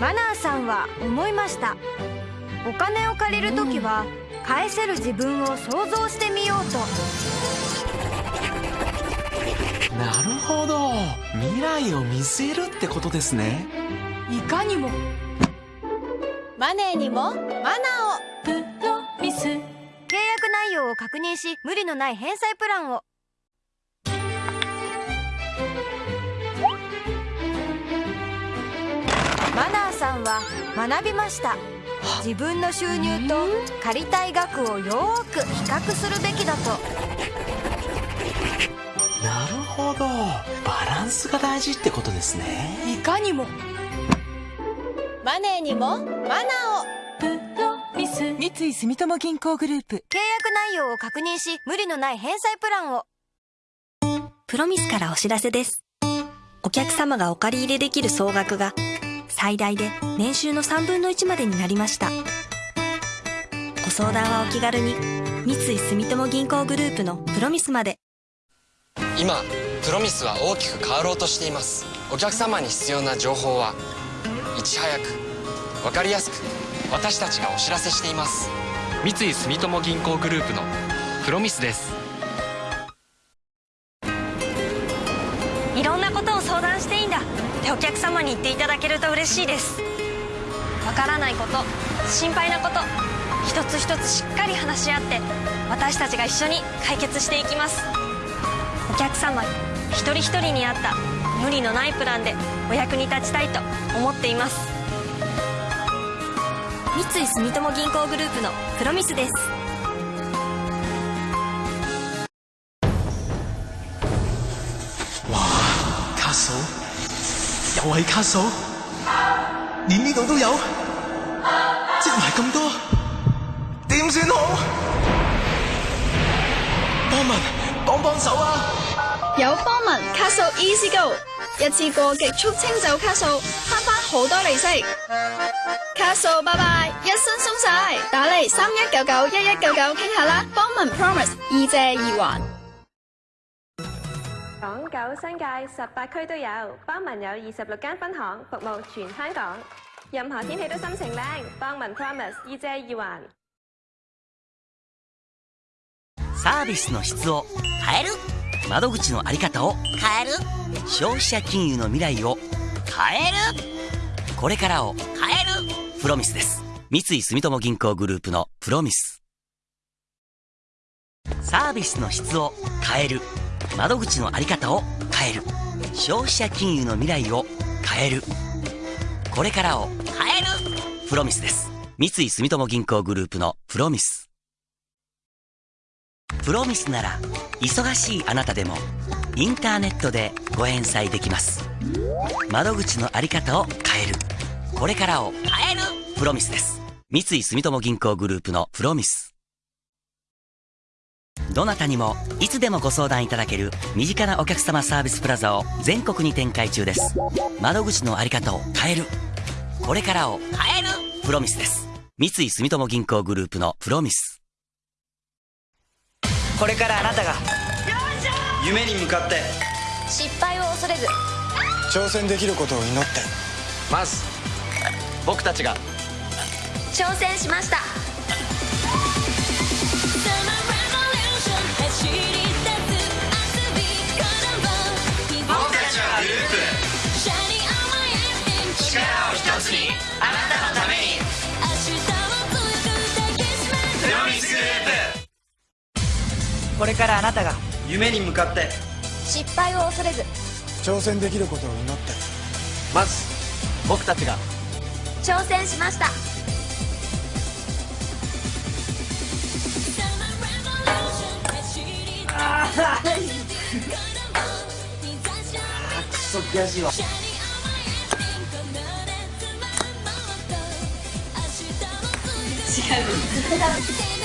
マナーさんは思いました。お金を借りる時は返せる自分を想像してみようと。なるほど。未来を見据えるってことですね。いかにも。マネーにも。マナーを。プロミス契約内容を確認し無理のない返済プランをさんは学びました。自分の収入と借りたい額をよーく比較するべきだと。なるほど。バランスが大事ってことですね。いかにも。マネーにもマナーを。プロミス三井住友銀行グループ。契約内容を確認し無理のない返済プランを。プロミスからお知らせです。お客様がお借り入れできる総額が最大で年収の3分の1までになりました。ご相談はお気軽に三井住友銀行グループのプロミスまで。今プロミスは大きく変わろうとしていますお客様に必要な情報はいち早く分かりやすく私たちがお知らせしています三井住友銀行グループのプロミスですると嬉しいです。わからないこと、心配なこと、一つ一つしっかり話し合って私たちが一緒に解決していきます。お客様一人一人に合った無理のないプランでお役に立ちたいと思っています三井住友銀行グループのプロミスです卡數又係卡數，連呢度都有，積埋咁多，點算好？幫民幫幫手啊！有幫文卡數 Easy Go，一次過極速清走卡數，慳翻好多利息。卡數拜拜，一身鬆晒，打嚟三一九九一一九九傾下啦。幫文 Promise 二借二還。港九新界十八區都有，邦文有二十六間分行，服務全香港。任何天氣都心情靚，邦文 Promise 易借易還。サービスの質を変える。窓口のあり方を変える。消費者金融の未来を変える。これからを変える。プロミスです。三井住友銀行グループのプロミスサービスの質を変える。窓口のあり方を変える。消費者金融の未来を変える。これからを変える。プロミスです。三井住友銀行グループのプロミス。プロミスなら忙しいあなたでもインターネットでご返済できます。窓口のあり方を変える。これからを変える。プロミスです。三井住友銀行グループのプロミス。どなたにもいつでもご相談いただける身近なお客様サービスプラザを全国に展開中です。窓口のあり方を変える。これからを変える。プロミスです。三井住友銀行グループのプロミス。これからあなたが夢に向かって失敗を恐れず挑戦できることを祈ってまず僕たちが挑戦しましたこれからあなたが夢に向かって。失敗を恐れず。挑戦できることを祈って。まず僕たちが。挑戦しました。ああくそ悔しいわ違う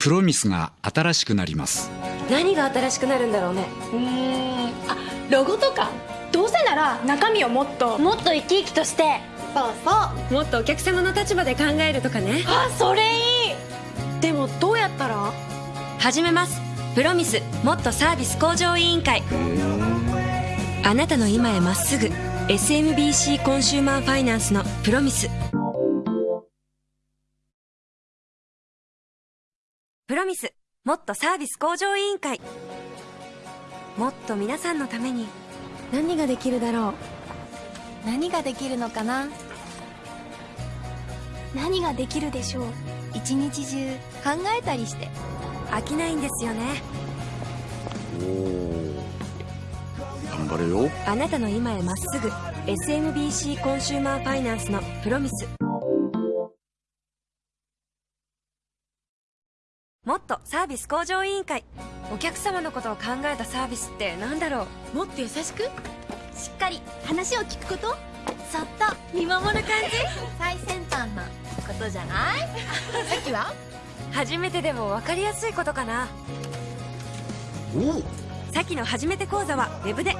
プロミスが新しくなります。何が新しくなるんだろうね。うーん。あロゴとか？どうせなら中身をもっと。もっと生き生きとして。そうそう。もっとお客様の立場で考えるとかね。あそれいい。でもどうやったら？始めます。プロミスもっとサービス向上委員会。あなたの今へまっすぐ。SMBC コンシューマーファイナンスのプロミスプロミスもっとサービス向上委員会。もっと皆さんのために何ができるだろう？何ができるのかな？何ができるでしょう？一日中考えたりして。飽きないんですよね。頑張れよ。あなたの今へまっすぐ SMBC コンシューマーファイナンスのプロミスもっとサービス向上委員会。お客様のことを考えたサービスって何だろう？もっと優しく？しっかり話を聞くこと？そっと見守る感じ？最先端なことじゃない？さっきは？初めてでも分かりやすいことかな。さっきの初めて講座はウェブで。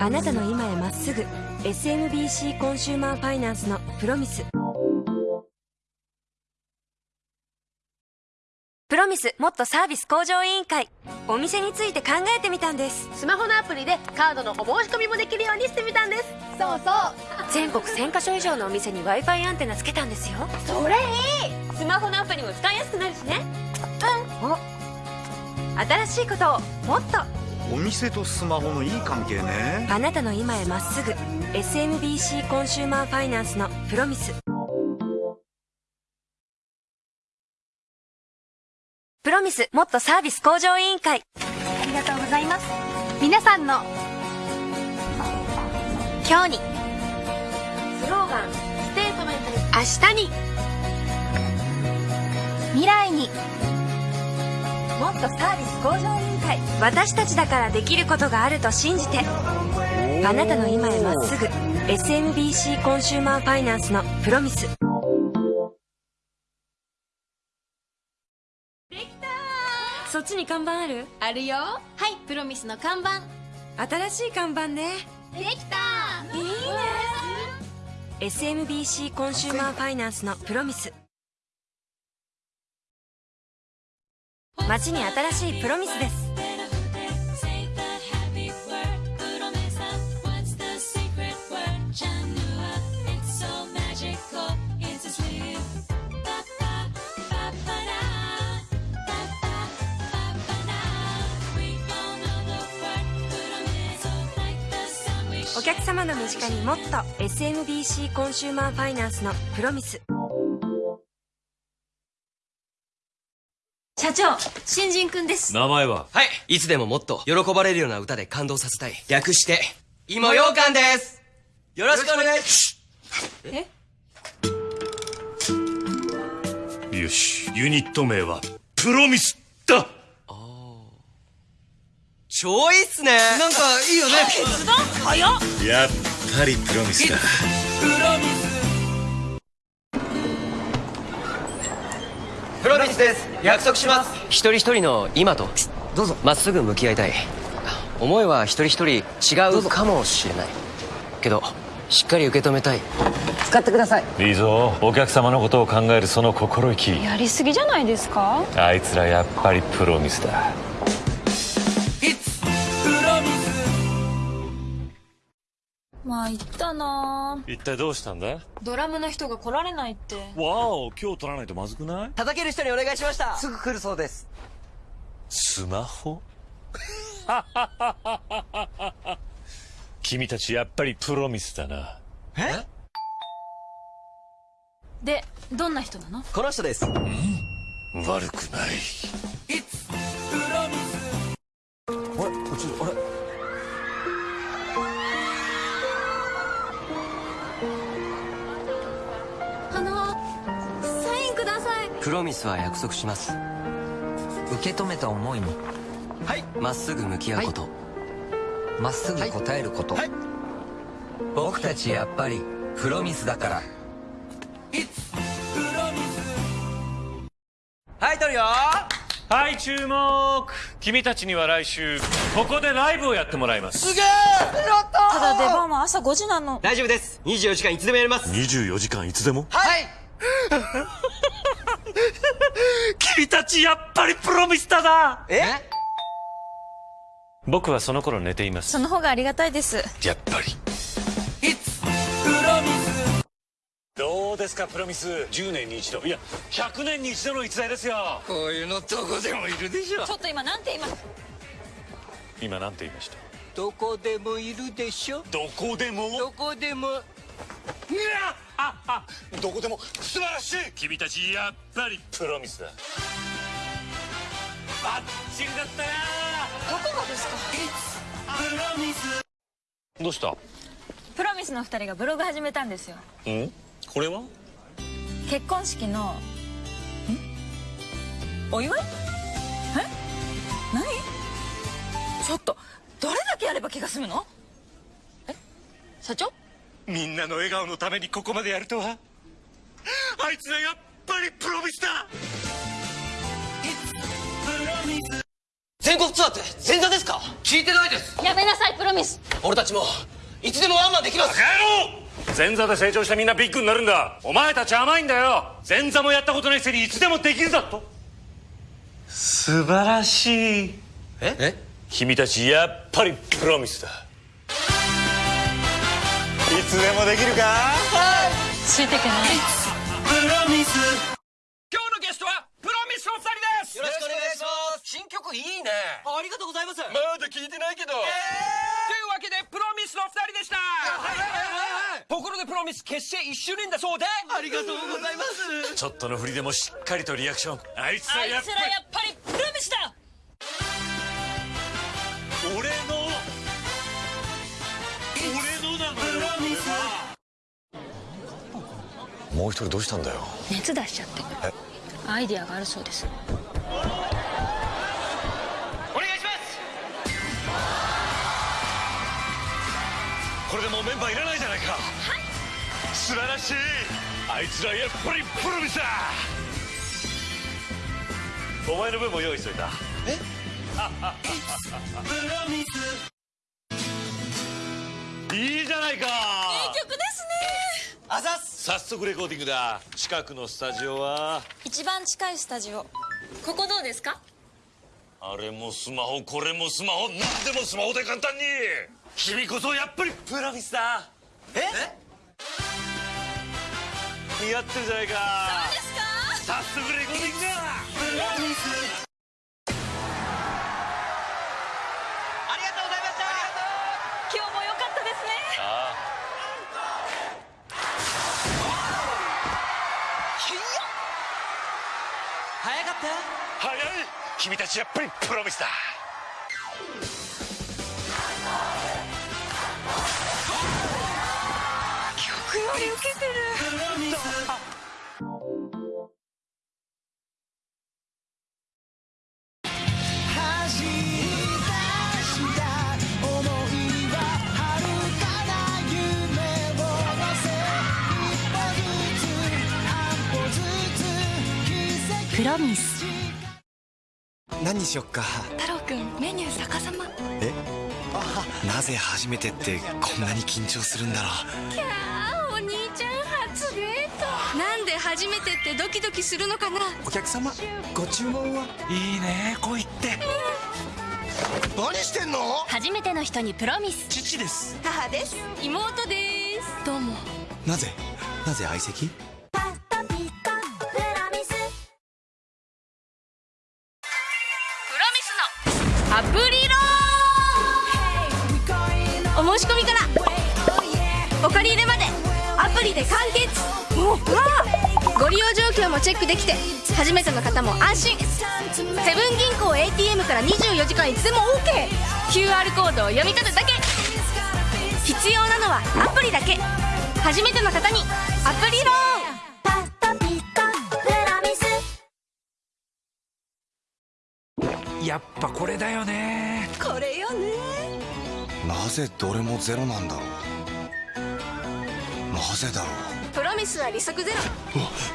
あなたの今へまっすぐ SMBC コンシューマーファイナンスのプロミスロミスもっとサービス向上委員会。お店について考えてみたんです。スマホのアプリでカードのお申し込みもできるようにしてみたんです。そうそう。全国1000カ所以上のお店に w i f i アンテナつけたんですよ。それいい。スマホのアプリも使いやすくなるしね。うん。お。新しいことをもっと。お店とスマホのいい関係ね。あなたの今へまっすぐ。SMBC コンシューマーファイナンスのプロミスプロミスもっとサービス向上委員会。ありがとうございます。皆さんの今日に。スローガンステートメント。に明日に。未来に。もっとサービス向上委員会。私たちだからできることがあると信じて。あなたの今へまっすぐ。SMBC コンシューマーファイナンスのプロミスちに看板ある？あるよ。はいプロミスの看板。新しい看板ね。できた。いいね。SMBC コンシューマーファイナンスのプロミス。街に新しいプロミスです客様の身近にもっと SMBC コンシューマーファイナンスのプロミス。社長新人くんです。名前は？はい。いつでももっと喜ばれるような歌で感動させたい。略して芋ようかんです。よろしくお願いしえ？よし。ユニット名はプロミスだ超いいっすね。なんかいいよね。決断？早っ。やっぱりプロミスだ。プロミスです。約束します。一人一人の今と。どうぞ。まっすぐ向き合いたい。思いは一人一人違うかもしれない。けどしっかり受け止めたい。使ってください。いいぞ。お客様のことを考えるその心意気。やりすぎじゃないですか？あいつらやっぱりプロミスだまあ言ったな。一体どうしたんだドラムの人が来られないって。わお今日取らないとまずくない？叩ける人にお願いしました。すぐ来るそうです。スマホ？君たちやっぱりプロミスだな。え？でどんな人なの？この人です。悪くない。あれ？こっちあれ？プロミスは約束します。受け止めた思いにはい。まっすぐ向き合うこと。ま、っすぐ答えること、僕たちやっぱりプロミスだから。はい撮るよ。はい注目。君たちには来週ここでライブをやってもらいます。すげえ。ただ出番は朝5時なの。大丈夫です。24時間いつでもやります。24時間いつでも？はい 君たちやっぱりプロミスタだえ？僕はその頃寝ています。その方がありがたいです。やっぱり。どうですかプロミス10年に一度。いや100年に一度の逸材ですよ。こういうのどこでもいるでしょ。ちょっと今なんて言います？今なんて言いました？どこでもいるでしょ。どこでも？どこでもどこでも素晴らしい。君たちやっぱりプロミスだ。バッチリだったよどこがですか？プロミス。どうした？プロミスの二人がブログ始めたんですよ。ん？これは？結婚式のん？お祝い？え？何？ちょっとどれだけやれば気が済むの？え？社長？みんなの笑顔のためにここまでやるとは。あいつはやっぱりプロミスだ。全国ツアーって前座ですか？聞いてないです。やめなさいプロミス。俺たちもいつでもワンマンできます。前座で成長したみんなビッグになるんだ。お前たち甘いんだよ。前座もやったことないくせにいつでもできるだと。素晴らしい。え？え？君たちやっぱりプロミスだ。いつでもできるか？ついてけない。プロミス今日のゲストはプロミスの二人です。よろしくお願いします。新曲いいね。ありがとうございます。まだ聞いてないけど。というわけでプロミスの二人でした。ところでプロミス結成1周年だそうで。ありがとうございます。ちょっとの振りでもしっかりとリアクション。あいつあはいやっつらやっぱりプロミスだもう一人どうしたんだよ？熱出しちゃって。え？アイディアがあるそうです。お願いします！これでもうメンバーいらないじゃないか。はい。素晴らしい。あいつらやっぱりプロミスだお前の分も用意しといた。え？プロミスいいじゃないか。いい曲ですね。あざっす早速レコーディングだ。近くのスタジオは。一番近いスタジオ。ここどうですか？あれもスマホこれもスマホ。何でもスマホで簡単に。君こそやっぱりプロミスだ。え？似合ってるじゃないか。そうですか？早速レ君たちやっぱりプロミスだ。曲より受けてるプロミス何にしよっか。太郎くんメニュー逆さま。え？なぜ初めてってこんなに緊張するんだろう。キャーお兄ちゃん初デート。なんで初めてってドキドキするのかな。お客様ご注文は？いいね恋って。何してんの？初めての人にプロミス。父です。母です。妹です。どうも。なぜ？なぜ相席？アプリローンお申し込みから。お借り入れまで。アプリで完結。ご利用状況もチェックできて。初めての方も安心。セブン銀行 ATM から24時間いつでも OKQR コードを読み取るだけ。必要なのはアプリだけ。初めての方にアプリロー。やっぱこれだよね。これよね。なぜどれもゼロなんだろう。なぜだろう。プロミスは利息ゼロ。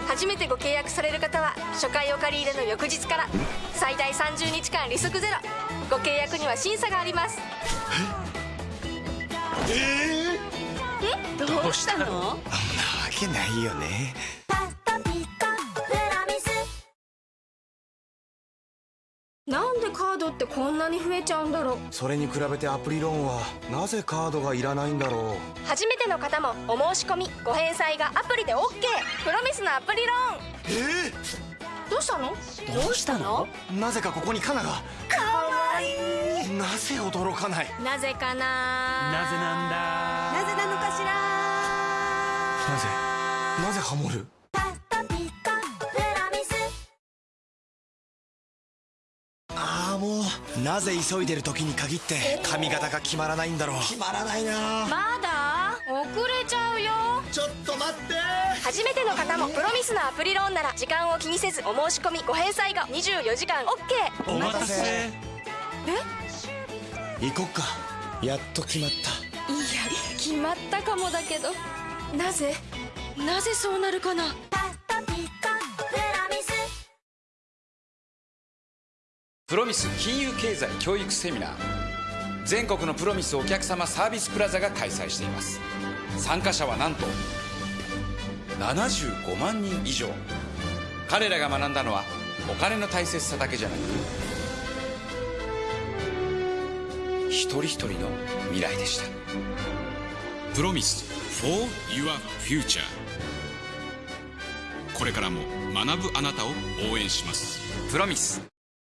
初めてご契約される方は初回お借り入れの翌日から最大30日間利息ゼロ。ご契約には審査があります。え？え？どうしたの？あんなわけないよねカードってこんなに増えちゃうんだろう。それに比べてアプリローンはなぜカードがいらないんだろう。初めての方もお申し込みご返済がアプリで OK プロミスのアプリローン。えどうしたの？どうしたの？なぜかここにカナが。かわいい。なぜ驚かない？なぜかな？なぜなんだ？なぜなのかしら？なぜ？なぜハモる？なぜ急いでる時に限って髪型が決まらないんだろう。決まらないな。まだ？遅れちゃうよ。ちょっと待って。初めての方もプロミスのアプリローンなら時間を気にせずお申し込みご返済が24時間。OK お待たせ。え？行こっか。やっと決まった。いや決まったかもだけど。なぜ？なぜそうなるかな？プロミス金融経済教育セミナー。全国のプロミスお客様サービスプラザが開催しています。参加者はなんと75万人以上。彼らが学んだのはお金の大切さだけじゃなく一人一人の未来でした。プロミス for your future これからも学ぶあなたを応援します。プロミス